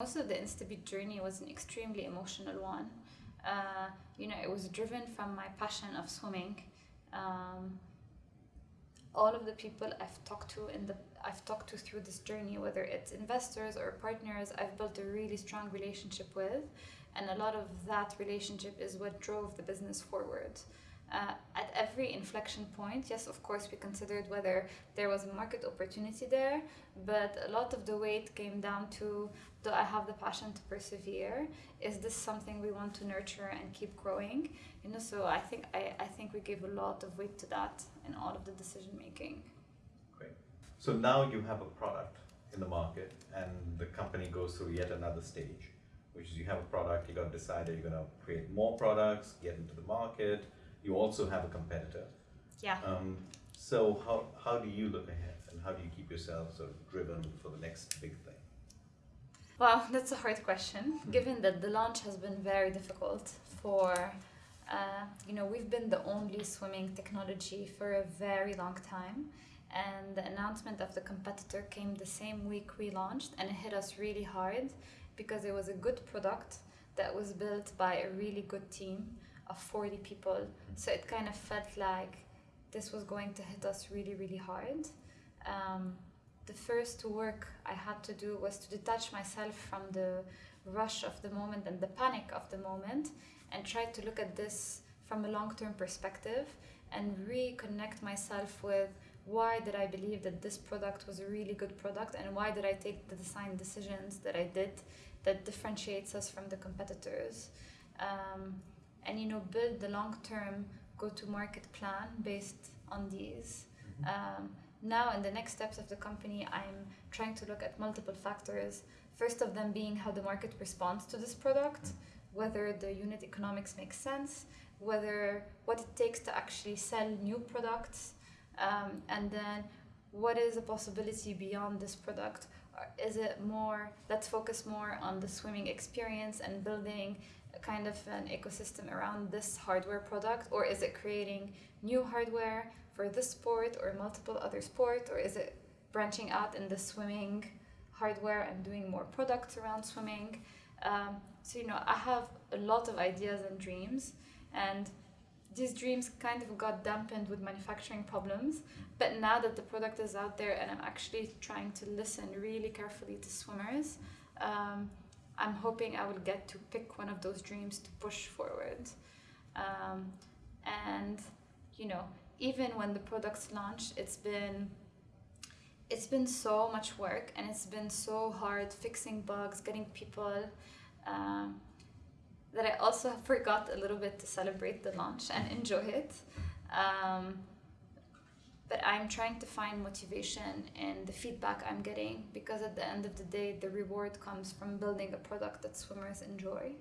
Of the Instabeat journey was an extremely emotional one. Uh, you know, it was driven from my passion of swimming. Um, all of the people I've talked to in the I've talked to through this journey, whether it's investors or partners, I've built a really strong relationship with, and a lot of that relationship is what drove the business forward. Uh, at every inflection point, yes, of course, we considered whether there was a market opportunity there, but a lot of the weight came down to do I have the passion to persevere? Is this something we want to nurture and keep growing? You know, so I think I, I think we gave a lot of weight to that in all of the decision making. Great. So now you have a product in the market, and the company goes through yet another stage, which is you have a product, you got to decide are you going to create more products, get into the market you also have a competitor. Yeah. Um, so how, how do you look ahead and how do you keep yourself sort of driven for the next big thing? Well, that's a hard question, mm-hmm. given that the launch has been very difficult for, uh, you know, we've been the only swimming technology for a very long time. And the announcement of the competitor came the same week we launched, and it hit us really hard because it was a good product that was built by a really good team of 40 people. So it kind of felt like this was going to hit us really, really hard. Um, the first work I had to do was to detach myself from the rush of the moment and the panic of the moment and try to look at this from a long term perspective and reconnect myself with why did I believe that this product was a really good product and why did I take the design decisions that I did that differentiates us from the competitors. Um, and you know build the long-term go-to-market plan based on these. Mm-hmm. Um, now, in the next steps of the company, I'm trying to look at multiple factors. First of them being how the market responds to this product, whether the unit economics make sense, whether what it takes to actually sell new products, um, and then what is a possibility beyond this product? Is it more let's focus more on the swimming experience and building a kind of an ecosystem around this hardware product? Or is it creating new hardware for this sport or multiple other sport? Or is it branching out in the swimming hardware and doing more products around swimming? Um, so you know i have a lot of ideas and dreams and these dreams kind of got dampened with manufacturing problems. But now that the product is out there and I'm actually trying to listen really carefully to swimmers, um, I'm hoping I will get to pick one of those dreams to push forward. Um, and you know, even when the product's launched, it's been it's been so much work and it's been so hard fixing bugs, getting people. Um, that I also forgot a little bit to celebrate the launch and enjoy it. Um, but I'm trying to find motivation in the feedback I'm getting because at the end of the day, the reward comes from building a product that swimmers enjoy.